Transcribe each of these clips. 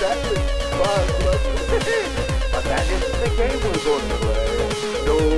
that is fun. but that is the game we're going to play. No.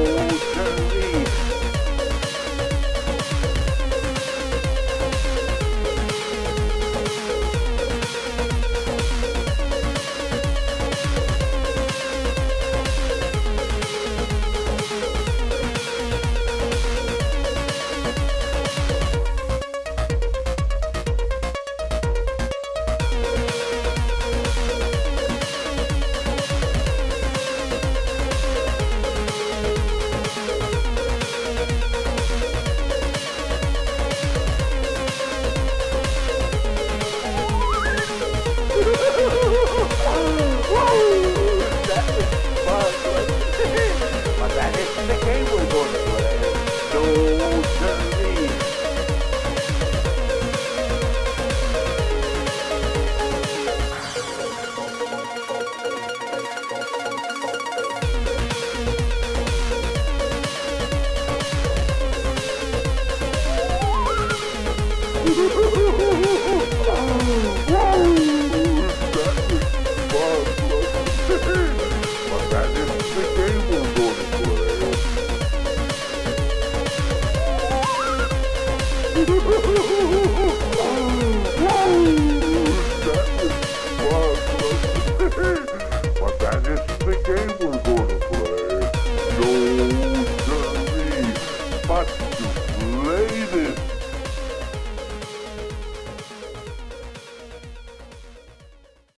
Oh,